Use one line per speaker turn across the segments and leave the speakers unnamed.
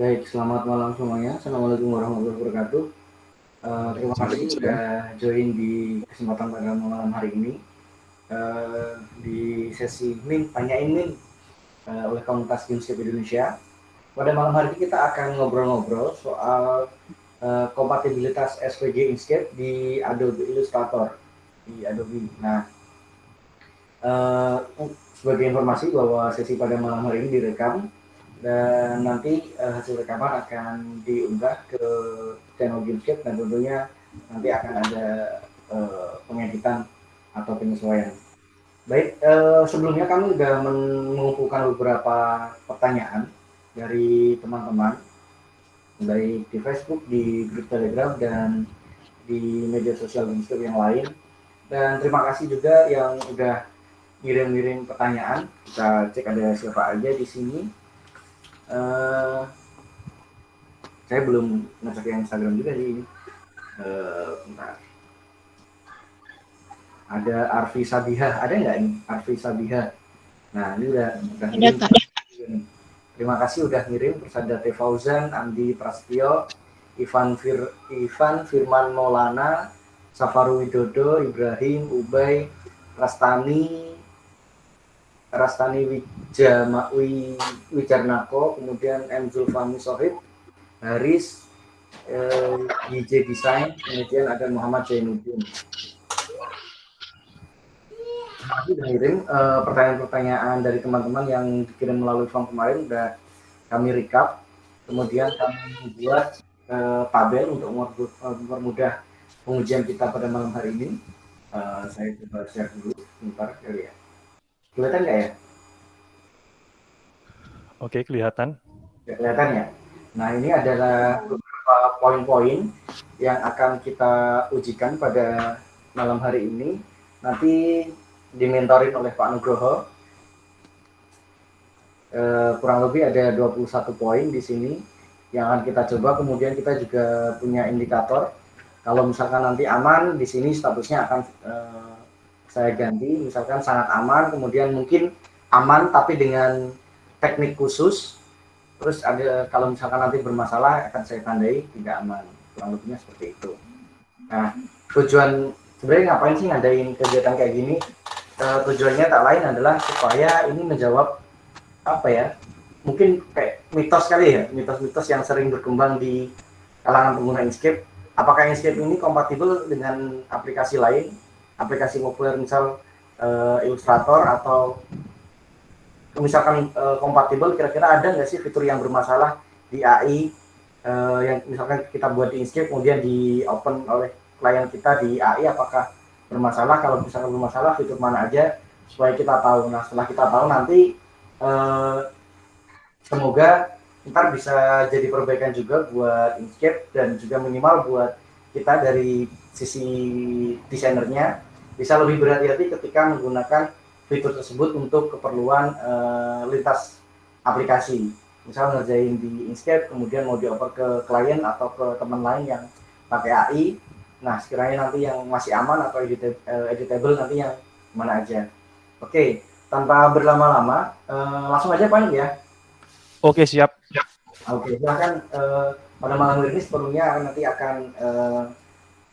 Baik, selamat malam semuanya. Assalamualaikum warahmatullahi wabarakatuh. Uh, terima kasih sudah join di kesempatan pada malam hari ini uh, di sesi Min Tanyain Min uh, oleh komunitas Gamescape Indonesia. Pada malam hari ini kita akan ngobrol-ngobrol soal uh, kompatibilitas SVG Inkscape di Adobe Illustrator di Adobe. Nah, uh, sebagai informasi bahwa sesi pada malam hari ini direkam dan nanti uh, hasil rekaman akan diunggah ke channel Gamescape dan tentunya nanti akan ada uh, pengeditan atau penyesuaian. Baik, uh, sebelumnya kami sudah mengumpulkan beberapa pertanyaan dari teman-teman baik di Facebook, di grup Telegram dan di media sosial Gamescape yang lain. Dan terima kasih juga yang sudah ngirim-ngirim pertanyaan. Kita cek ada siapa aja di sini uh, saya belum ngecek yang Instagram juga sih ini. Uh, bentar. Ada Arfi Sabiha ada nggak ini? Arfi Sabiha nah ini udah udah ngirim terima kasih udah ngirim. Persada T. Fauzan Andi Prasetyo Ivan Fir Ivan Firman Maulana Safaru Widodo Ibrahim Ubay Rastani Rastani Wijama, Wijarnako, kemudian M. Zulfami Sohib, Haris, eh, DJ Design, kemudian ada Muhammad Zainuddin. Masih udah kirim eh, pertanyaan-pertanyaan dari teman-teman yang dikirim melalui form kemarin, udah kami recap. Kemudian kami buat eh, tabel untuk mempermudah pengujian kita pada malam hari ini. Uh, saya coba share dulu, sebentar kali ya. Kelihatan nggak ya?
Oke, kelihatan.
Ya, kelihatan ya. Nah, ini adalah beberapa poin-poin yang akan kita ujikan pada malam hari ini. Nanti dimentorin oleh Pak Nugroho. E, kurang lebih ada 21 poin di sini yang akan kita coba. Kemudian kita juga punya indikator. Kalau misalkan nanti aman, di sini statusnya akan e, saya ganti misalkan sangat aman kemudian mungkin aman tapi dengan teknik khusus. Terus ada kalau misalkan nanti bermasalah akan saya tandai tidak aman. Kurang lebihnya seperti itu. Nah tujuan sebenarnya ngapain sih ngadain kegiatan kayak gini? E, tujuannya tak lain adalah supaya ini menjawab apa ya mungkin kayak mitos kali ya mitos-mitos yang sering berkembang di kalangan pengguna Inkscape. Apakah Inkscape ini kompatibel dengan aplikasi lain aplikasi populer misal uh, Illustrator atau misalkan uh, kompatibel kira-kira ada nggak sih fitur yang bermasalah di AI uh, eh, yang misalkan kita buat di Inkscape kemudian di open oleh klien kita di AI apakah bermasalah? Kalau misalkan bermasalah fitur mana aja supaya kita tahu? Nah setelah kita tahu nanti uh, semoga ntar bisa jadi perbaikan juga buat Inkscape dan juga minimal buat kita dari sisi desainernya bisa lebih berhati-hati ketika menggunakan fitur tersebut untuk keperluan uh, lintas aplikasi. Misal ngerjain di Inkscape, kemudian mau dioper ke klien atau ke teman lain yang pakai AI. Nah, sekiranya nanti yang masih aman atau editable, uh, editable nanti yang mana aja. Oke, tanpa berlama-lama, uh, langsung aja Pak ya.
Oke, siap.
Oke, silahkan uh, pada malam ini sepenuhnya nanti akan uh,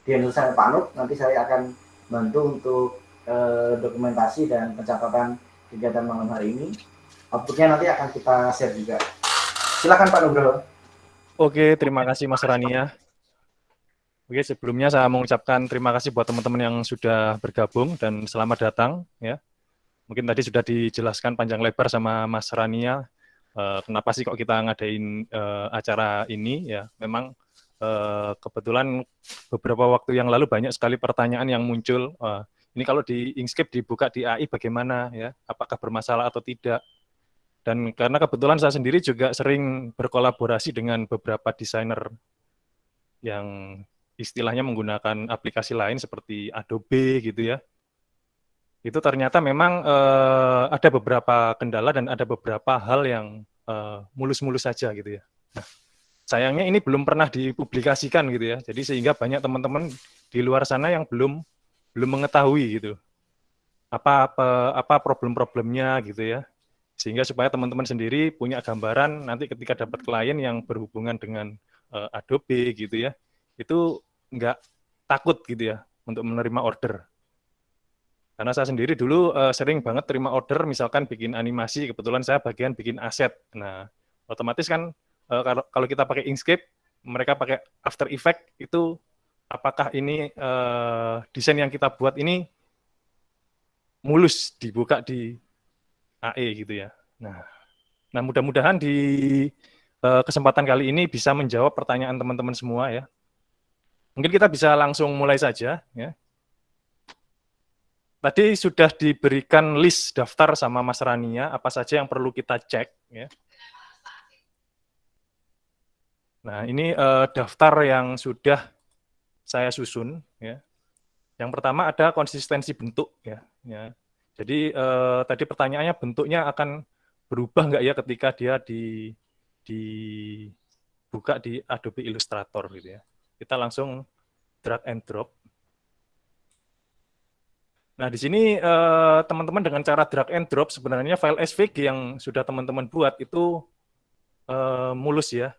dihandle saya Pak Nuk, nanti saya akan bantu untuk uh, dokumentasi dan pencatatan kegiatan malam hari ini. Outputnya nanti akan kita share juga. Silakan Pak Nugroho.
Oke, terima kasih Mas Rania. Oke, sebelumnya saya mengucapkan terima kasih buat teman-teman yang sudah bergabung dan selamat datang ya. Mungkin tadi sudah dijelaskan panjang lebar sama Mas Rania uh, kenapa sih kok kita ngadain uh, acara ini ya. Memang uh, kebetulan beberapa waktu yang lalu banyak sekali pertanyaan yang muncul. Uh, ini kalau di Inkscape dibuka di AI bagaimana ya? Apakah bermasalah atau tidak? Dan karena kebetulan saya sendiri juga sering berkolaborasi dengan beberapa desainer yang istilahnya menggunakan aplikasi lain seperti Adobe gitu ya. Itu ternyata memang uh, ada beberapa kendala dan ada beberapa hal yang mulus-mulus uh, saja gitu ya. Nah, sayangnya ini belum pernah dipublikasikan gitu ya. Jadi sehingga banyak teman-teman di luar sana yang belum belum mengetahui gitu apa apa, apa problem-problemnya gitu ya. sehingga supaya teman-teman sendiri punya gambaran nanti ketika dapat klien yang berhubungan dengan uh, Adobe gitu ya, itu nggak takut gitu ya untuk menerima order. Karena saya sendiri dulu uh, sering banget terima order, misalkan bikin animasi, kebetulan saya bagian bikin aset. Nah, otomatis kan uh, kalau, kalau kita pakai Inkscape, mereka pakai After Effect itu apakah ini uh, desain yang kita buat ini mulus dibuka di AE gitu ya. Nah, nah mudah-mudahan di uh, kesempatan kali ini bisa menjawab pertanyaan teman-teman semua ya. Mungkin kita bisa langsung mulai saja ya. Tadi sudah diberikan list daftar sama Mas Rania apa saja yang perlu kita cek ya. Nah, ini uh, daftar yang sudah saya susun ya. Yang pertama ada konsistensi bentuk ya. ya. Jadi eh, tadi pertanyaannya bentuknya akan berubah nggak ya ketika dia di dibuka di Adobe Illustrator gitu ya. Kita langsung drag and drop. Nah, di sini eh, teman-teman dengan cara drag and drop sebenarnya file SVG yang sudah teman-teman buat itu mulus ya.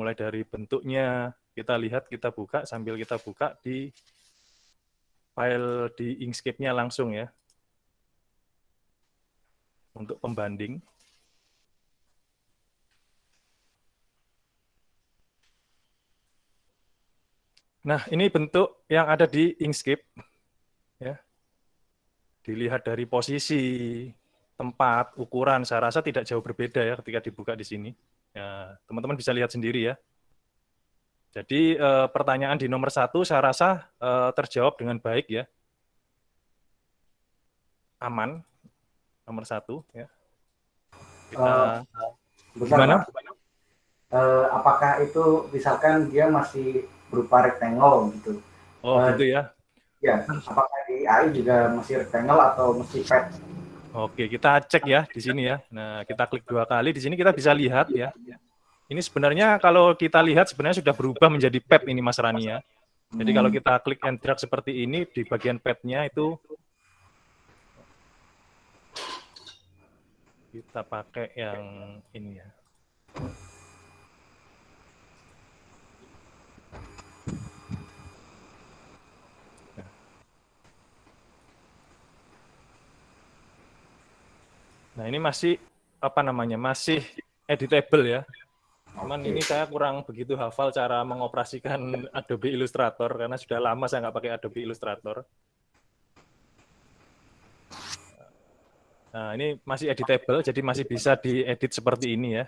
Mulai dari bentuknya kita lihat, kita buka sambil kita buka di file di Inkscape-nya langsung ya untuk pembanding. Nah, ini bentuk yang ada di Inkscape. Ya. Dilihat dari posisi, tempat, ukuran, saya rasa tidak jauh berbeda ya ketika dibuka di sini. Ya, teman-teman bisa lihat sendiri ya. Jadi eh, pertanyaan di nomor satu saya rasa eh, terjawab dengan baik ya. Aman, nomor satu ya.
Kita uh, gimana? Uh, apakah itu misalkan dia masih berupa rectangle gitu?
Oh uh, gitu ya?
Ya, apakah di AI juga masih rectangle atau masih pet?
Oke, kita cek ya di sini ya. Nah, kita klik dua kali di sini kita bisa lihat ya. Ini sebenarnya kalau kita lihat sebenarnya sudah berubah menjadi pet ini Mas Rani ya. Jadi kalau kita klik and drag seperti ini di bagian petnya itu kita pakai yang ini ya. Nah ini masih apa namanya masih editable ya. Cuman ini saya kurang begitu hafal cara mengoperasikan Adobe Illustrator karena sudah lama saya nggak pakai Adobe Illustrator. Nah, ini masih editable, jadi masih bisa diedit seperti ini ya.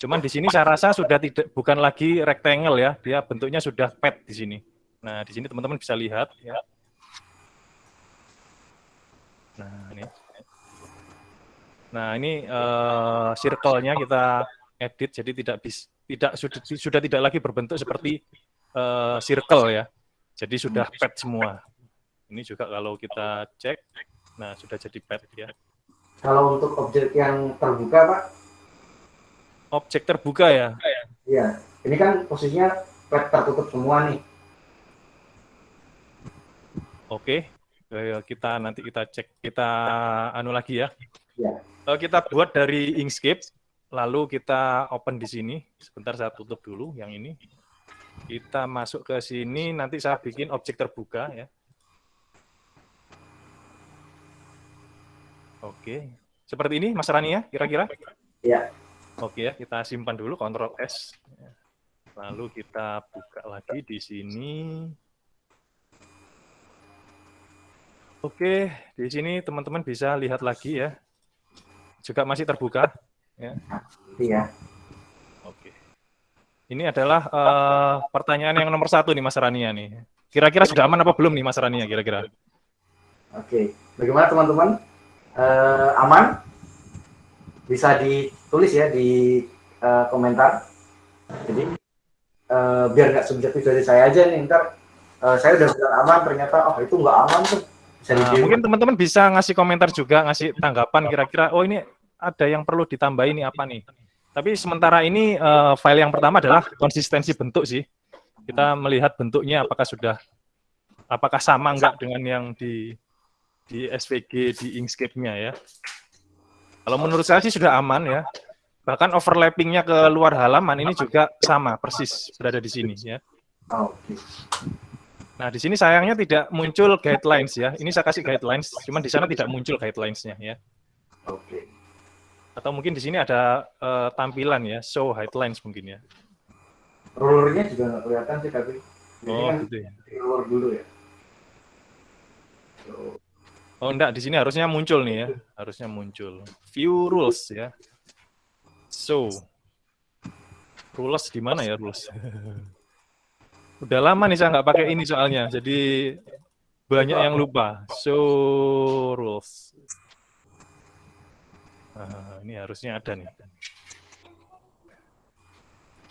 Cuman di sini saya rasa sudah tidak bukan lagi rectangle ya, dia bentuknya sudah pet di sini. Nah, di sini teman-teman bisa lihat ya. Nah, ini. Nah, ini uh, circle-nya kita edit jadi tidak bis, tidak sudah, sudah tidak lagi berbentuk seperti uh, circle ya. Jadi sudah pet semua. Ini juga kalau kita cek Nah, sudah jadi pet ya.
Kalau untuk objek yang terbuka, Pak?
Objek terbuka ya?
Iya. Ini kan posisinya pet tertutup semua nih.
Oke. Kita nanti kita cek, kita anu lagi ya.
Iya.
Kita buat dari Inkscape, lalu kita open di sini. Sebentar saya tutup dulu yang ini. Kita masuk ke sini, nanti saya bikin objek terbuka ya. Oke. Seperti ini Mas Rani ya, kira-kira?
Iya.
Oke ya, kita simpan dulu Ctrl S. Lalu kita buka lagi di sini. Oke, di sini teman-teman bisa lihat lagi ya. Juga masih terbuka. Ya.
Iya.
Oke. Ini adalah uh, pertanyaan yang nomor satu nih Mas Rania nih. Kira-kira sudah aman apa belum nih Mas Rania kira-kira?
Oke. Bagaimana teman-teman? uh, aman bisa ditulis ya di uh, komentar jadi uh, biar nggak subjektif dari saya aja nih ntar uh, saya udah bilang aman ternyata oh itu nggak aman tuh
bisa nah, mungkin teman-teman bisa ngasih komentar juga ngasih tanggapan kira-kira oh ini ada yang perlu ditambahin ini apa nih tapi sementara ini uh, file yang pertama adalah konsistensi bentuk sih kita melihat bentuknya apakah sudah apakah sama enggak dengan yang di di SVG di Inkscape-nya ya. Kalau menurut saya sih sudah aman ya. Bahkan overlappingnya ke luar halaman ini juga sama, persis berada di sini ya. Nah, di sini sayangnya tidak muncul guidelines ya. Ini saya kasih guidelines, cuman di sana tidak muncul guidelines-nya ya.
Oke.
Atau mungkin di sini ada uh, tampilan ya, show guidelines mungkin ya.
Rulernya juga nggak kelihatan sih tapi. Ini
Oh,
kan
gitu ya.
ruler dulu ya. So,
Oh, enggak, di sini harusnya muncul nih ya. Harusnya muncul. View rules ya. So. Rules di mana ya rules? Udah lama nih saya nggak pakai ini soalnya. Jadi banyak yang lupa. So rules. Nah, ini harusnya ada nih.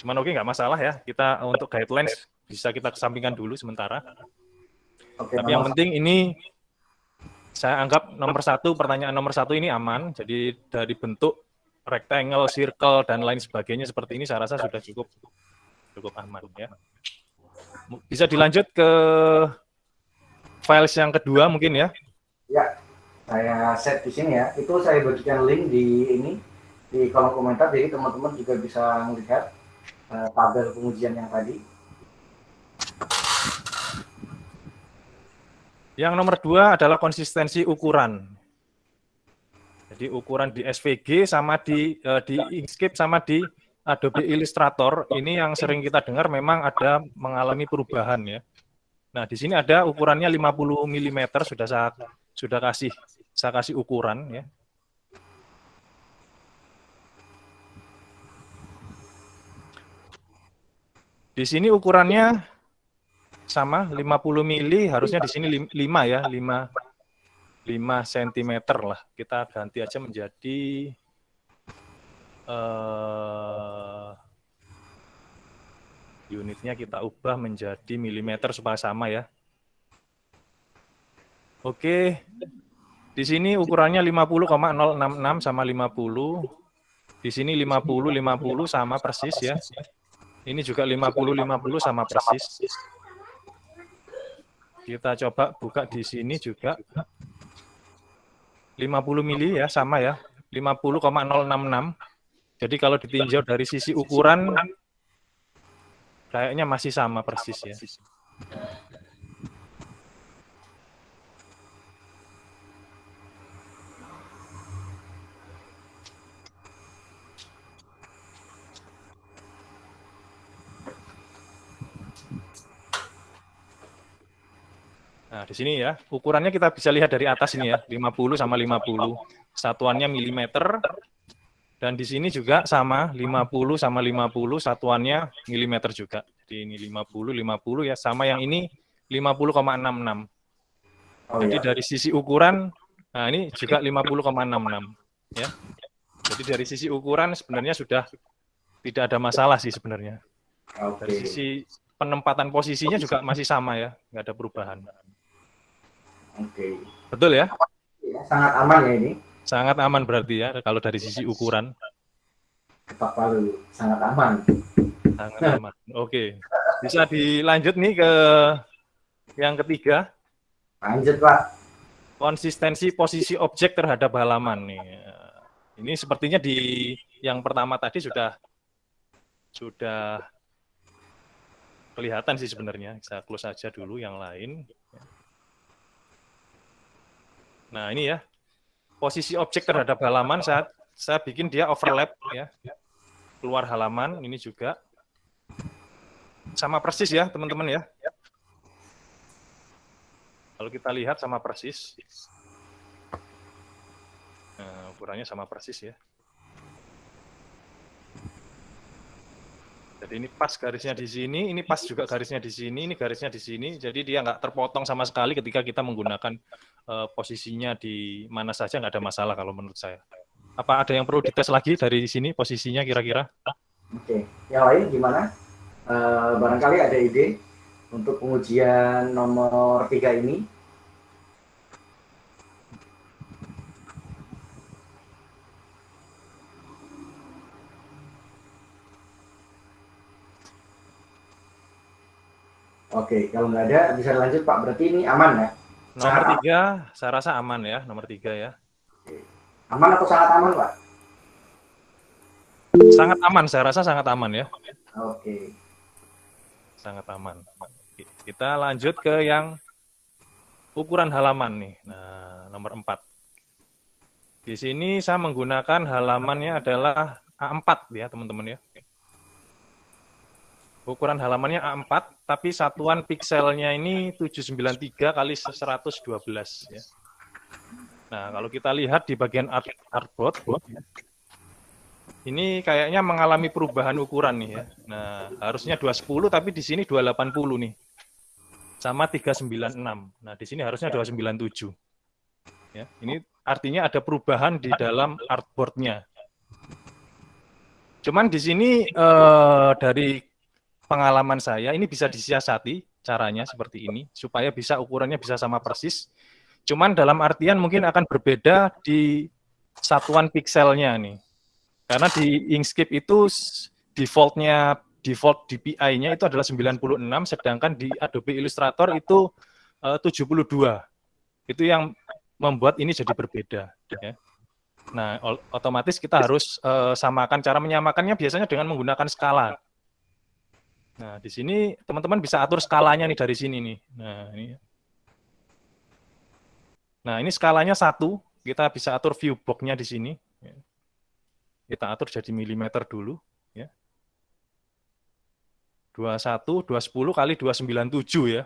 Cuman oke nggak masalah ya. Kita untuk guidelines bisa kita kesampingkan dulu sementara.
Oke,
Tapi yang penting ini saya anggap nomor satu, pertanyaan nomor satu ini aman. Jadi dari bentuk rectangle, circle, dan lain sebagainya seperti ini saya rasa sudah cukup cukup aman ya. Bisa dilanjut ke files yang kedua mungkin ya.
Ya, saya set di sini ya. Itu saya bagikan link di ini di kolom komentar, jadi teman-teman juga bisa melihat eh, tabel pengujian yang tadi.
Yang nomor dua adalah konsistensi ukuran. Jadi ukuran di SVG sama di eh, di Inkscape sama di Adobe Illustrator ini yang sering kita dengar memang ada mengalami perubahan ya. Nah, di sini ada ukurannya 50 mm sudah saya sudah kasih saya kasih ukuran ya. Di sini ukurannya sama 50 mili harusnya di sini 5 ya 5 5 cm lah kita ganti aja menjadi eh unitnya kita ubah menjadi milimeter supaya sama ya oke. Di sini ukurannya 50,066 sama 50 di sini 50 50 sama persis ya. Ini juga 50 50 sama persis. Kita coba buka di sini juga. 50 mili ya sama ya. 50,066 jadi kalau ditinjau dari sisi ukuran kayaknya masih sama persis ya Nah, di sini ya, ukurannya kita bisa lihat dari atas ini ya, 50 sama 50. Satuannya milimeter, dan di sini juga sama, 50 sama 50, satuannya milimeter juga. Jadi ini 50, 50 ya, sama yang ini 50,66.
Oh
Jadi
ya.
dari sisi ukuran, nah ini juga 50,66. Ya. Jadi dari sisi ukuran sebenarnya sudah tidak ada masalah sih sebenarnya. Dari sisi penempatan posisinya juga masih sama ya, nggak ada perubahan.
Oke.
Betul
ya? Sangat aman ya ini.
Sangat aman berarti ya kalau dari sisi ukuran.
Kepak palu. Sangat aman.
Sangat aman. Oke. Bisa dilanjut nih ke yang ketiga,
Lanjut Pak.
konsistensi posisi objek terhadap halaman nih. Ini sepertinya di yang pertama tadi sudah sudah kelihatan sih sebenarnya. Saya close aja dulu yang lain. Nah, ini ya. Posisi objek terhadap halaman saat saya bikin dia overlap ya. Keluar halaman ini juga sama persis ya, teman-teman ya. Kalau kita lihat sama persis. Nah, ukurannya sama persis ya. Jadi ini pas garisnya di sini, ini pas juga garisnya di sini, ini garisnya di sini. Jadi dia nggak terpotong sama sekali ketika kita menggunakan uh, posisinya di mana saja nggak ada masalah kalau menurut saya. Apa ada yang perlu dites lagi dari sini posisinya kira-kira?
Oke. Yang lain gimana? Eh, barangkali ada ide untuk pengujian nomor tiga ini. Oke, kalau nggak ada bisa lanjut Pak. Berarti ini aman ya?
Nomor tiga, saya rasa aman ya, nomor tiga ya.
Aman atau sangat aman, Pak?
Sangat aman, saya rasa sangat aman ya.
Oke.
Sangat aman. Kita lanjut ke yang ukuran halaman nih. Nah, nomor 4. Di sini saya menggunakan halamannya adalah A4 ya, teman-teman ya. Ukuran halamannya A4, tapi satuan pikselnya ini 793 kali 112 ya. Nah, kalau kita lihat di bagian art artboard, ini kayaknya mengalami perubahan ukuran nih ya. Nah, harusnya 210 tapi di sini 280 nih. Sama 396. Nah, di sini harusnya 297. Ya, ini artinya ada perubahan di dalam artboardnya. Cuman di sini eh, dari pengalaman saya ini bisa disiasati caranya seperti ini supaya bisa ukurannya bisa sama persis. Cuman dalam artian mungkin akan berbeda di satuan pikselnya nih. Karena di Inkscape itu defaultnya default DPI-nya itu adalah 96, sedangkan di Adobe Illustrator itu eh, uh, 72. Itu yang membuat ini jadi berbeda. Ya. Nah, otomatis kita harus uh, samakan cara menyamakannya biasanya dengan menggunakan skala. Nah, di sini teman-teman bisa atur skalanya nih dari sini nih. Nah, ini. Nah, ini skalanya satu. Kita bisa atur view box-nya di sini. Kita atur jadi milimeter dulu. Ya. 21, 210 kali 297 ya.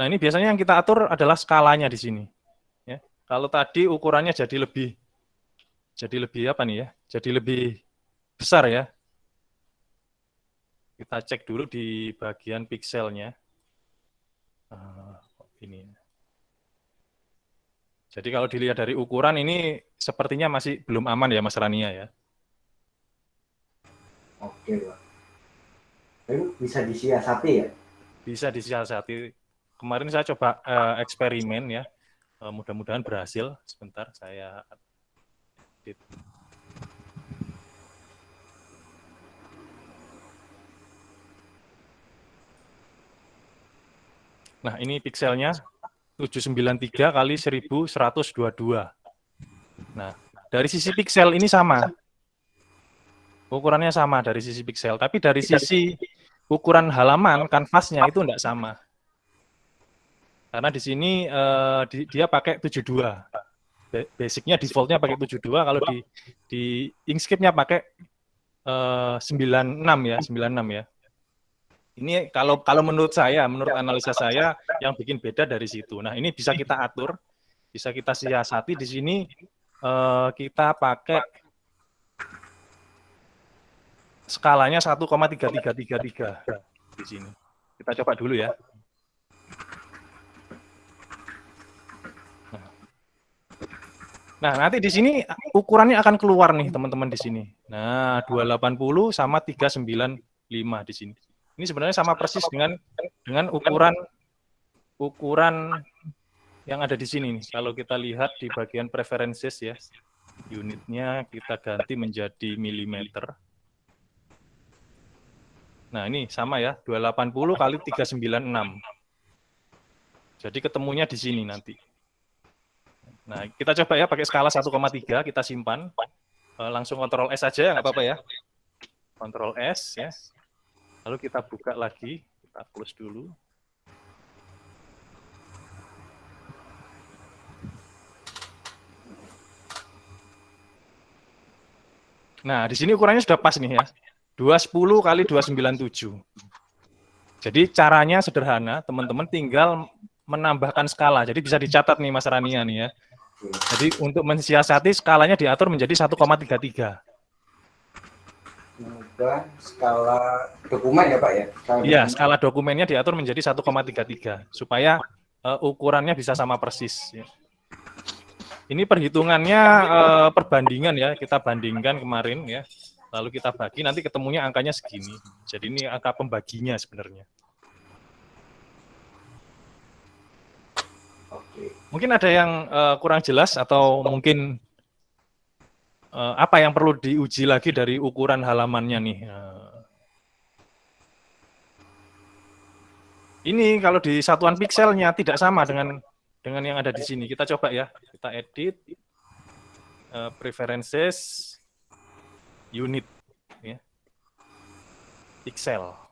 Nah, ini biasanya yang kita atur adalah skalanya di sini. Ya. Kalau tadi ukurannya jadi lebih jadi lebih apa nih ya? Jadi lebih besar ya. Kita cek dulu di bagian pikselnya. Uh, ini. Jadi kalau dilihat dari ukuran ini sepertinya masih belum aman ya Mas Rania ya.
Oke, Pak. bisa disiasati ya?
Bisa disiasati kemarin saya coba uh, eksperimen ya. Uh, Mudah-mudahan berhasil. Sebentar saya edit. Nah, ini pikselnya 793 kali 1122. Nah, dari sisi piksel ini sama. Ukurannya sama dari sisi piksel, tapi dari sisi ukuran halaman kanvasnya itu tidak sama. Karena di sini uh, di, dia pakai 72. Basicnya defaultnya pakai 72, kalau di di Inkscape-nya pakai uh, 96 ya, 96 ya. Ini kalau kalau menurut saya, menurut analisa saya yang bikin beda dari situ. Nah, ini bisa kita atur, bisa kita siasati di sini uh, kita pakai skalanya 1,3333 di sini. Kita coba dulu ya. Nah, nanti di sini ukurannya akan keluar nih teman-teman di sini. Nah, 280 sama 395 di sini. Ini sebenarnya sama persis dengan dengan ukuran ukuran yang ada di sini nih. Kalau kita lihat di bagian preferences ya, unitnya kita ganti menjadi milimeter. Nah, ini sama ya, 280 kali 396. Jadi ketemunya di sini nanti. Nah, kita coba ya pakai skala 1,3, kita simpan. Uh, langsung kontrol S aja, nggak apa-apa ya. Kontrol S, ya. Lalu kita buka lagi, kita close dulu. Nah, di sini ukurannya sudah pas nih ya. 210 kali 297. Jadi caranya sederhana, teman-teman tinggal menambahkan skala. Jadi bisa dicatat nih Mas Rania nih ya. Jadi untuk mensiasati skalanya diatur menjadi 1,33.
Mengubah skala dokumen ya Pak ya?
Iya, skala dokumennya diatur menjadi 1,33 supaya uh, ukurannya bisa sama persis. Ya. Ini perhitungannya uh, perbandingan ya, kita bandingkan kemarin ya, lalu kita bagi, nanti ketemunya angkanya segini. Jadi ini angka pembaginya sebenarnya. Mungkin ada yang uh, kurang jelas atau mungkin uh, apa yang perlu diuji lagi dari ukuran halamannya nih. Uh, ini kalau di satuan pikselnya tidak sama dengan dengan yang ada di sini. Kita coba ya. Kita edit uh, preferences unit ya. Pixel.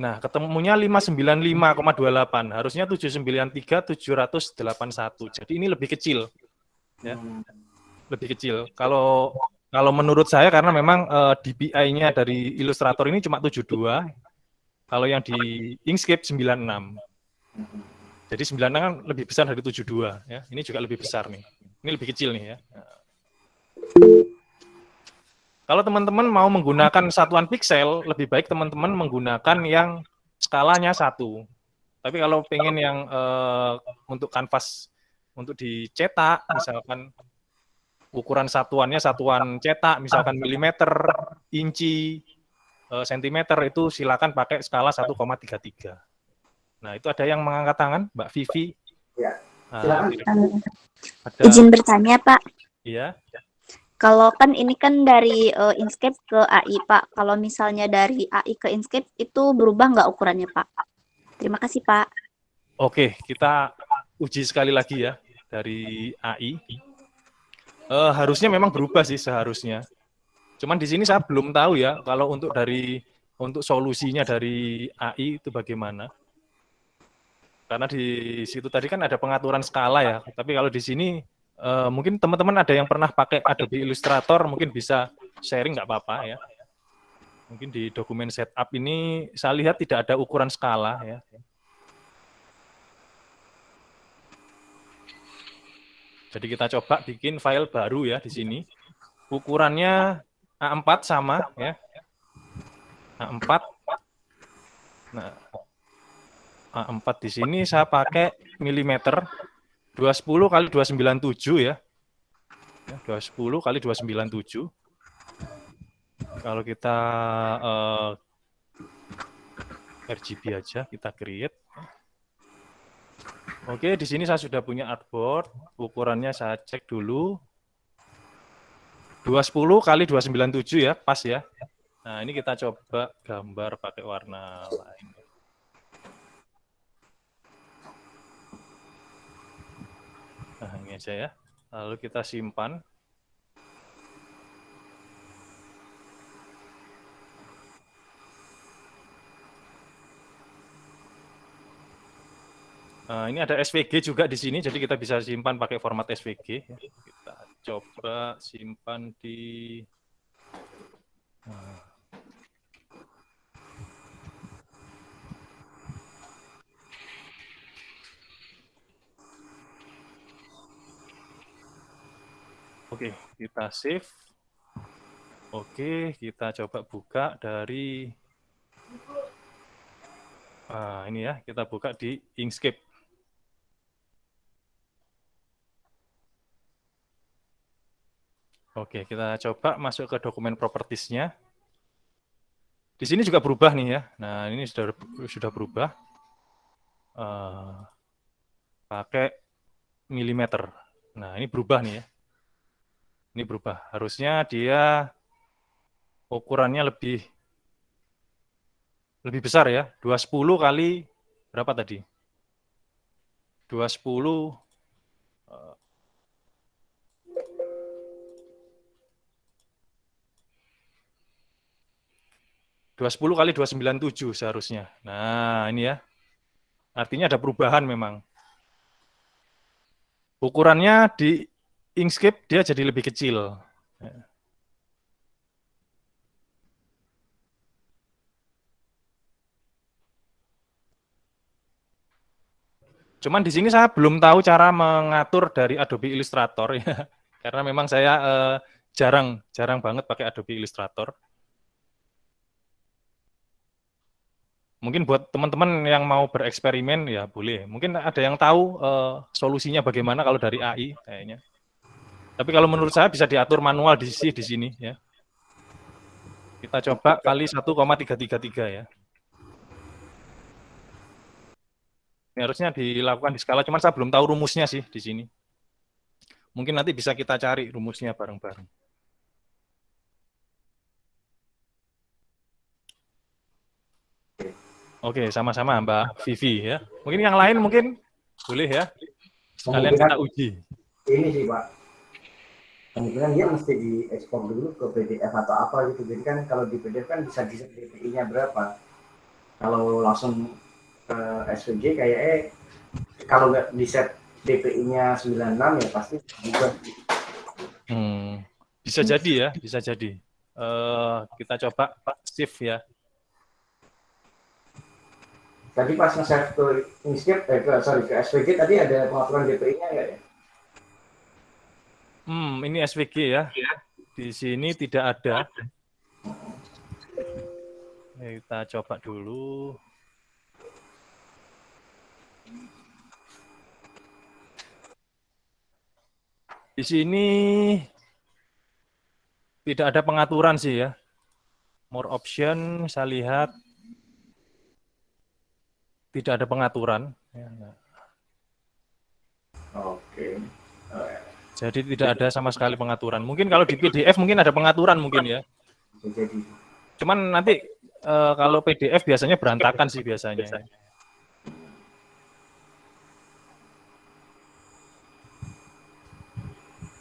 Nah, ketemunya 595,28. Harusnya 793 781. Jadi ini lebih kecil. Ya. Lebih kecil. Kalau kalau menurut saya karena memang uh, DPI-nya dari Illustrator ini cuma 72 kalau yang di Inkscape 96. Jadi 96 kan lebih besar dari 72 ya. Ini juga lebih besar nih. Ini lebih kecil nih ya. Kalau teman-teman mau menggunakan satuan pixel, lebih baik teman-teman menggunakan yang skalanya satu. Tapi kalau pengen yang uh, untuk kanvas untuk dicetak, misalkan ukuran satuannya satuan cetak, misalkan milimeter, inci, uh, sentimeter itu silakan pakai skala 1,33. Nah, itu ada yang mengangkat tangan, Mbak Vivi.
Ya. Nah, ada... Izin bertanya, Pak.
Iya.
Kalau kan ini kan dari uh, Inkscape ke AI, Pak. Kalau misalnya dari AI ke Inkscape itu berubah nggak ukurannya, Pak? Terima kasih, Pak.
Oke, kita uji sekali lagi ya dari AI. Uh, eh, harusnya memang berubah sih seharusnya. Cuman di sini saya belum tahu ya kalau untuk dari untuk solusinya dari AI itu bagaimana. Karena di situ tadi kan ada pengaturan skala ya. Tapi kalau di sini uh, mungkin teman-teman ada yang pernah pakai Adobe Illustrator mungkin bisa sharing nggak apa-apa ya. Mungkin di dokumen setup ini saya lihat tidak ada ukuran skala ya. Jadi kita coba bikin file baru ya di sini. Ukurannya A4 sama ya. A4. Nah, A4 di sini saya pakai milimeter 210 kali 297 ya. ya 210 kali 297. Kalau kita uh, eh, RGB aja kita create. Oke, di sini saya sudah punya artboard. Ukurannya saya cek dulu. 210 kali 297 ya, pas ya. Nah, ini kita coba gambar pakai warna lain. Nah, ini aja ya. Lalu kita simpan. Nah, ini ada SVG juga di sini, jadi kita bisa simpan pakai format SVG. Kita coba simpan di Oke, kita save. Oke, kita coba buka dari Nah, ini ya, kita buka di Inkscape. Oke, kita coba masuk ke dokumen propertiesnya. Di sini juga berubah nih ya. Nah, ini sudah sudah berubah. Uh, pakai milimeter. Nah, ini berubah nih ya. Ini berubah. Harusnya dia ukurannya lebih lebih besar ya. 210 kali berapa tadi? 210 210 kali 297 seharusnya. Nah, ini ya. Artinya ada perubahan memang. Ukurannya di Inkscape dia jadi lebih kecil. Cuman di sini saya belum tahu cara mengatur dari Adobe Illustrator ya. Karena memang saya eh, jarang jarang banget pakai Adobe Illustrator. mungkin buat teman-teman yang mau bereksperimen ya boleh. Mungkin ada yang tahu uh, solusinya bagaimana kalau dari AI kayaknya. Tapi kalau menurut saya bisa diatur manual di sini di sini ya. Kita coba kali 1,333 ya. Ini harusnya dilakukan di skala, cuman saya belum tahu rumusnya sih di sini. Mungkin nanti bisa kita cari rumusnya bareng-bareng.
Oke.
Sama-sama Mbak Vivi ya. Mungkin yang lain mungkin boleh ya. Sekalian kita uji.
Ini sih Pak. Kemungkinan dia mesti diekspor dulu ke PDF atau apa gitu. Jadi kan kalau di PDF kan bisa di DPI-nya berapa. Kalau langsung ke SVG kayak eh kalau nggak di set DPI-nya 96 ya pasti juga.
Hmm, bisa jadi ya, bisa jadi. Uh, kita coba shift ya.
Tadi pas nge-save ke Inkscape, eh, ke, sorry, ke SVG tadi ada pengaturan DPI-nya ya?
Hmm, ini SVG ya. Di sini tidak ada. Kita coba dulu. Di sini tidak ada pengaturan sih ya. More option, saya lihat tidak ada pengaturan. Ya,
Oke.
Jadi tidak ada sama sekali pengaturan. Mungkin kalau di PDF mungkin ada pengaturan mungkin ya. Cuman nanti e, kalau PDF biasanya berantakan sih biasanya.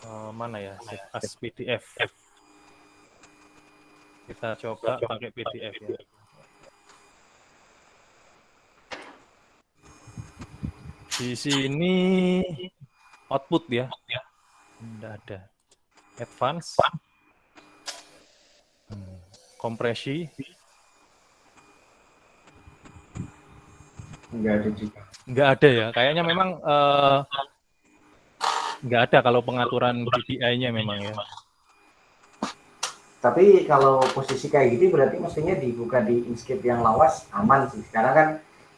E, mana ya? As PDF. Kita coba pakai PDF ya. Di sini output ya. Tidak ada. Advance. Hmm. Kompresi.
Enggak ada juga.
Enggak ada ya. Kayaknya memang uh, enggak ada kalau pengaturan DPI-nya memang ya.
Tapi kalau posisi kayak gitu berarti mestinya dibuka di Inkscape yang lawas aman sih. Karena kan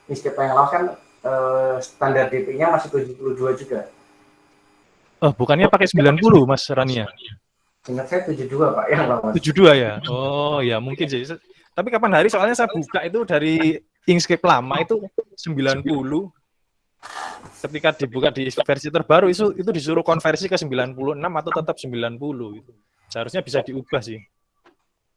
Inkscape yang lawas kan uh, standar DP-nya masih 72 juga.
Oh, bukannya pakai 90 Mas Rania?
Ingat saya 72 Pak yang lama.
72 ya? Oh ya mungkin sih. Tapi kapan hari soalnya saya buka itu dari Inkscape lama itu 90. Ketika dibuka di versi terbaru itu itu disuruh konversi ke 96 atau tetap 90 itu. Seharusnya bisa diubah sih.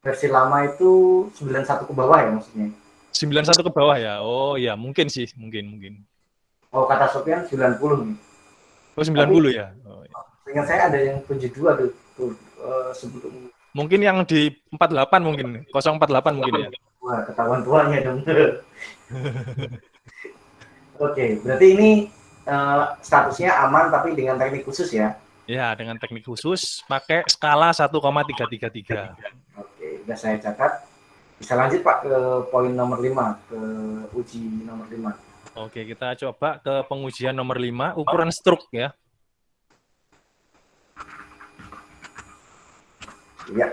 Versi lama itu 91 ke bawah ya maksudnya?
91 ke bawah ya. Oh ya, mungkin sih, mungkin mungkin.
Oh, kata Sofian 90 nih.
Oh, 90 Tapi, ya.
Dengan saya ada yang 72 tuh, tuh uh, sebelum
Mungkin yang di 48 mungkin, 048 mungkin ya.
Wah, ketahuan tuanya dong. Oke, berarti ini uh, statusnya aman tapi dengan teknik khusus ya?
Ya, dengan teknik khusus pakai skala 1,333.
Oke, sudah saya catat. Bisa lanjut Pak ke poin nomor 5, ke uji nomor 5.
Oke, kita coba ke pengujian nomor 5, ukuran struk ya.
Iya.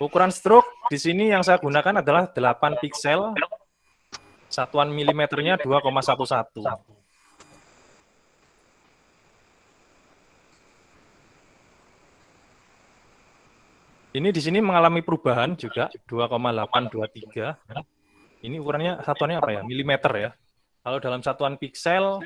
Ukuran struk di sini yang saya gunakan adalah 8 piksel, satuan milimeternya 2,11. Ini di sini mengalami perubahan juga 2,823. Ini ukurannya satuannya apa ya? Milimeter ya. Kalau dalam satuan piksel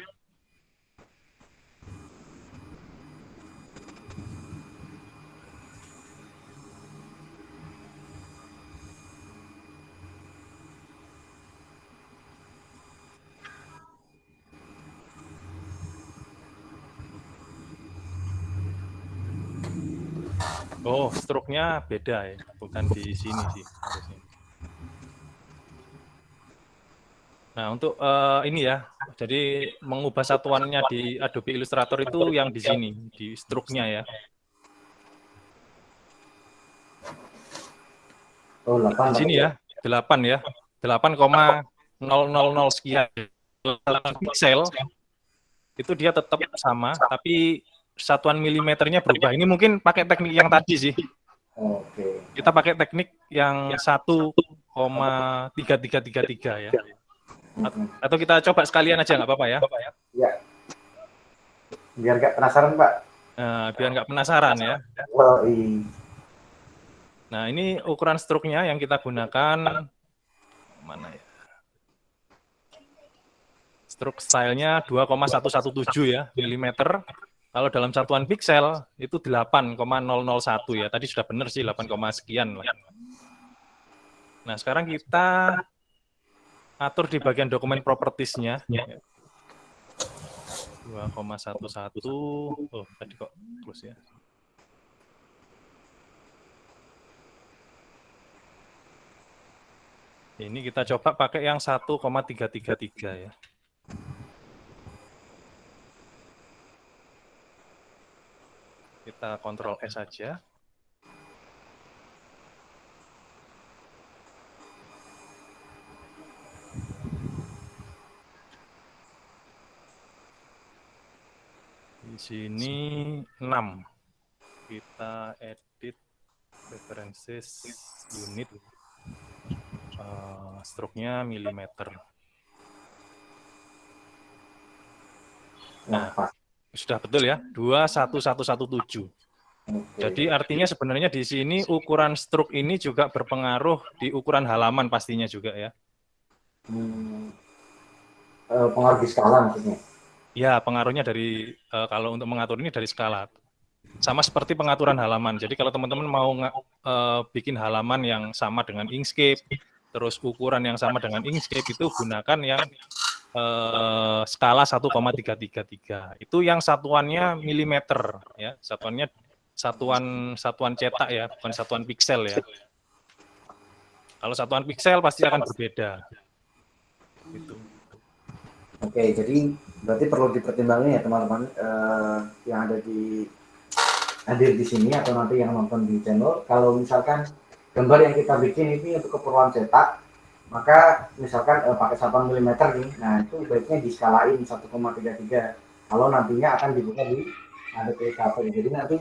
Oh, struknya beda ya, bukan di sini sih harusnya. Nah, untuk uh, ini ya, jadi mengubah satuannya di Adobe Illustrator itu yang di sini, di struknya ya.
Oh, 8.
Di sini ya, 8 ya. 8,000 sekian piksel itu dia tetap sama, tapi satuan milimeternya berubah. Ini mungkin pakai teknik yang tadi sih.
Oke.
Kita pakai teknik yang 1,3333 ya. Atau kita coba sekalian aja nggak apa-apa ya?
Ya. Biar nggak penasaran Pak.
Nah, biar nggak penasaran ya.
Iya.
Nah ini ukuran struknya yang kita gunakan mana ya? Struk stylenya 2,117 ya milimeter kalau dalam satuan piksel itu 8,001 ya. Tadi sudah benar sih 8, sekian lah. Nah, sekarang kita atur di bagian dokumen propertiesnya.
Ya.
2,11. Oh, tadi kok terus ya. Ini kita coba pakai yang 1,333 ya. Kita kontrol S saja. Di sini 6. Kita edit references unit uh, stroke-nya milimeter.
Nah, pas.
Sudah betul ya, 21117.
Oke.
Jadi artinya sebenarnya di sini ukuran stroke ini juga berpengaruh di ukuran halaman pastinya juga ya.
Hmm, eh, pengaruh di skala maksudnya.
Ya, pengaruhnya dari eh, kalau untuk mengatur ini dari skala. Sama seperti pengaturan halaman. Jadi kalau teman-teman mau eh, bikin halaman yang sama dengan Inkscape, terus ukuran yang sama dengan Inkscape itu gunakan yang eh, skala 1,333. Itu yang satuannya milimeter ya, satuannya satuan satuan cetak ya, bukan satuan piksel ya. Kalau satuan piksel pasti akan berbeda. Gitu.
Oke, jadi berarti perlu dipertimbangkan ya teman-teman eh, yang ada di hadir di sini atau nanti yang nonton di channel. Kalau misalkan gambar yang kita bikin ini untuk keperluan cetak, maka misalkan eh, pakai satuan milimeter nih, nah itu baiknya diskalain 1,33. Kalau nantinya akan dibuka di ADPKP, jadi nanti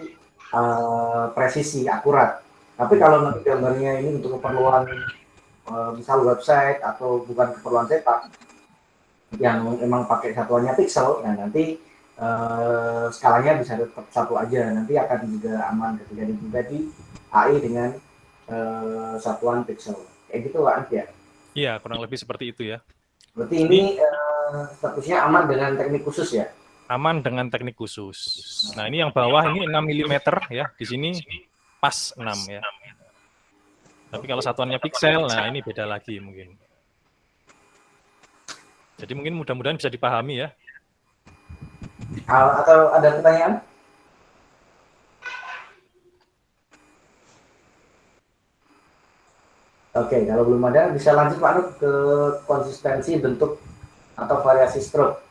eh, presisi akurat. Tapi kalau nanti gambarnya ini untuk keperluan eh, misal website atau bukan keperluan cetak, yang memang pakai satuannya pixel, nah nanti eh, skalanya bisa tetap satu aja, nanti akan juga aman ketika dibuka di AI dengan eh, satuan pixel. Kayak gitu Pak ya.
Iya, kurang lebih seperti itu ya.
Berarti ini eh, statusnya aman dengan teknik khusus ya?
aman dengan teknik khusus. Nah, ini yang bawah ini 6 mm ya. Di sini pas 6 ya. Tapi kalau satuannya pixel, nah ini beda lagi mungkin. Jadi mungkin mudah-mudahan bisa dipahami ya.
Atau ada pertanyaan? Oke, kalau belum ada bisa lanjut Pak Nur ke konsistensi bentuk atau variasi stroke.